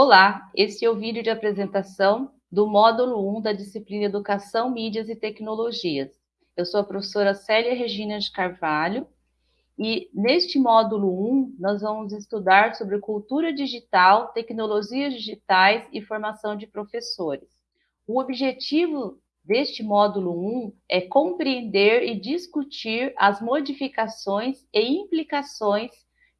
Olá, este é o vídeo de apresentação do módulo 1 da disciplina Educação, Mídias e Tecnologias. Eu sou a professora Célia Regina de Carvalho e neste módulo 1 nós vamos estudar sobre cultura digital, tecnologias digitais e formação de professores. O objetivo deste módulo 1 é compreender e discutir as modificações e implicações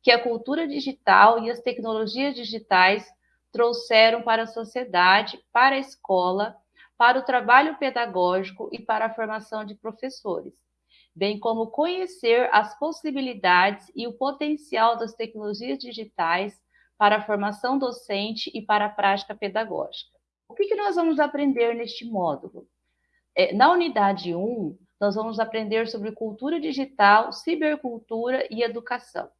que a cultura digital e as tecnologias digitais trouxeram para a sociedade, para a escola, para o trabalho pedagógico e para a formação de professores, bem como conhecer as possibilidades e o potencial das tecnologias digitais para a formação docente e para a prática pedagógica. O que, que nós vamos aprender neste módulo? É, na unidade 1, nós vamos aprender sobre cultura digital, cibercultura e educação.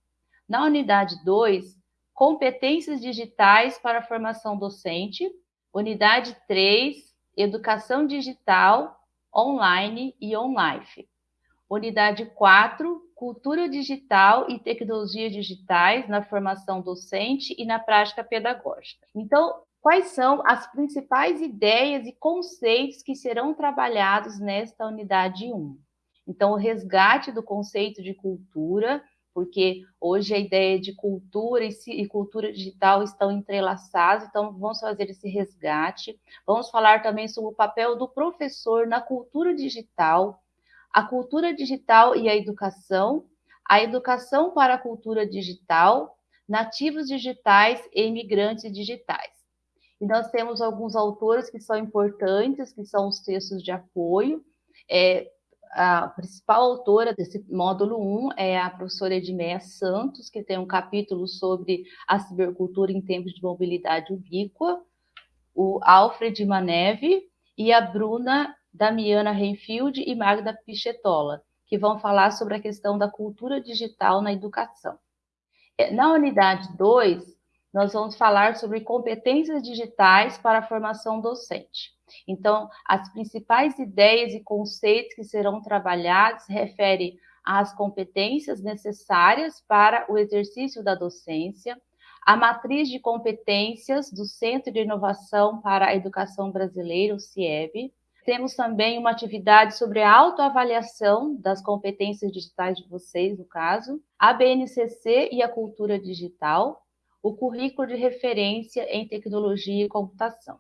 Na unidade 2, competências digitais para a formação docente. Unidade 3, educação digital, online e on-life. Unidade 4, cultura digital e tecnologias digitais na formação docente e na prática pedagógica. Então, quais são as principais ideias e conceitos que serão trabalhados nesta unidade 1? Então, o resgate do conceito de cultura, porque hoje a ideia de cultura e, cultura digital estão entrelaçadas, então vamos fazer esse resgate. Vamos falar também sobre o papel do professor na cultura digital, a cultura digital e a educação, a educação para a cultura digital, nativos digitais e imigrantes digitais. E nós temos alguns autores que são importantes, que são os textos de apoio, é, a principal autora desse módulo 1 é a professora Edmeia Santos, que tem um capítulo sobre a cibercultura em tempos de mobilidade ubíqua, o Alfred Maneve e a Bruna Damiana Renfield e Magda Pichetola, que vão falar sobre a questão da cultura digital na educação. É, na unidade 2, nós vamos falar sobre competências digitais para a formação docente. Então, as principais ideias e conceitos que serão trabalhados referem às competências necessárias para o exercício da docência, a matriz de competências do Centro de Inovação para a Educação Brasileira, o CIEB. Temos também uma atividade sobre a autoavaliação das competências digitais de vocês, no caso, a BNCC e a cultura digital, o currículo de referência em tecnologia e computação.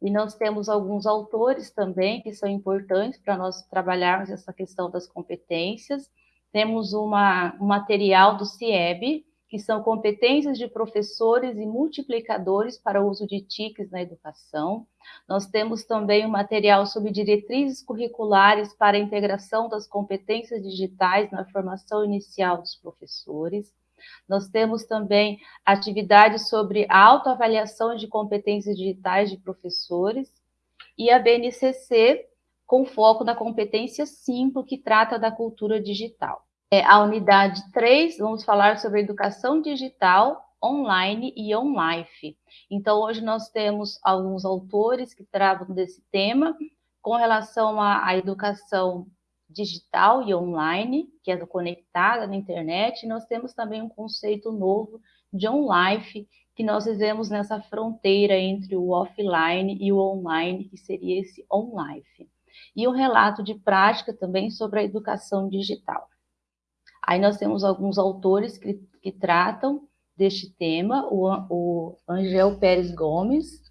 E nós temos alguns autores também que são importantes para nós trabalharmos essa questão das competências. Temos uma, um material do CIEB, que são competências de professores e multiplicadores para o uso de TICs na educação. Nós temos também um material sobre diretrizes curriculares para a integração das competências digitais na formação inicial dos professores. Nós temos também atividades sobre autoavaliação de competências digitais de professores e a BNCC, com foco na competência 5, que trata da cultura digital. É, a unidade 3, vamos falar sobre educação digital, online e on-life. Então, hoje nós temos alguns autores que tratam desse tema com relação à, à educação digital e online, que é conectada na internet, nós temos também um conceito novo de on-life, que nós vivemos nessa fronteira entre o offline e o online, que seria esse on-life. E um relato de prática também sobre a educação digital. Aí nós temos alguns autores que, que tratam deste tema, o, o Angel Pérez Gomes,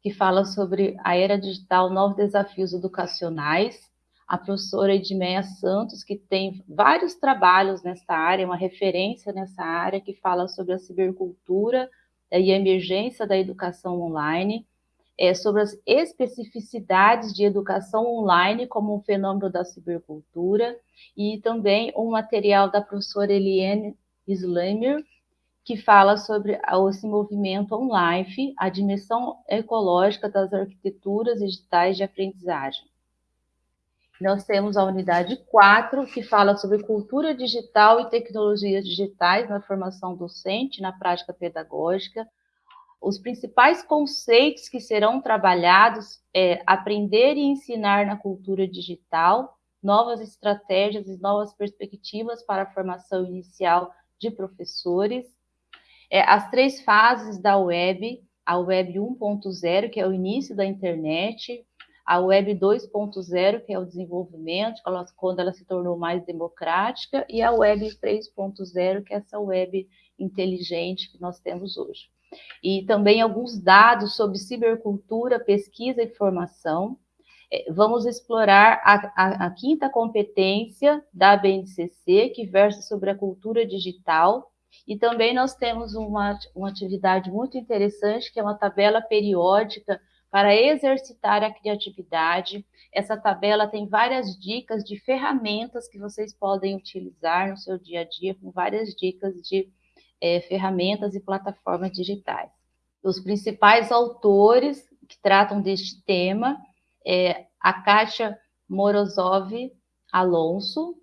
que fala sobre a era digital, novos desafios educacionais, a professora Edmeia Santos, que tem vários trabalhos nessa área, uma referência nessa área, que fala sobre a cibercultura e a emergência da educação online, é, sobre as especificidades de educação online como um fenômeno da cibercultura, e também um material da professora Eliane Slamer, que fala sobre esse movimento online, a dimensão ecológica das arquiteturas digitais de aprendizagem. Nós temos a unidade 4, que fala sobre cultura digital e tecnologias digitais na formação docente, na prática pedagógica. Os principais conceitos que serão trabalhados é aprender e ensinar na cultura digital, novas estratégias e novas perspectivas para a formação inicial de professores, é, as três fases da web, a Web 1.0, que é o início da internet, a Web 2.0, que é o desenvolvimento, quando ela se tornou mais democrática, e a Web 3.0, que é essa web inteligente que nós temos hoje. E também alguns dados sobre cibercultura, pesquisa e formação. É, vamos explorar a, a, a quinta competência da BNCC, que versa sobre a cultura digital, e também nós temos uma, uma atividade muito interessante, que é uma tabela periódica para exercitar a criatividade. Essa tabela tem várias dicas de ferramentas que vocês podem utilizar no seu dia a dia, com várias dicas de é, ferramentas e plataformas digitais. Os principais autores que tratam deste tema é a Kátia Morozov Alonso,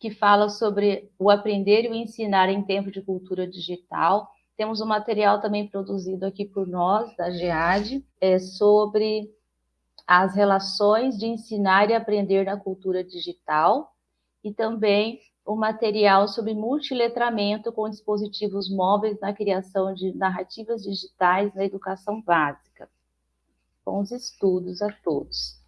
que fala sobre o aprender e o ensinar em tempo de cultura digital, temos um material também produzido aqui por nós, da GEAD, é, sobre as relações de ensinar e aprender na cultura digital e também o um material sobre multiletramento com dispositivos móveis na criação de narrativas digitais na educação básica. Bons estudos a todos.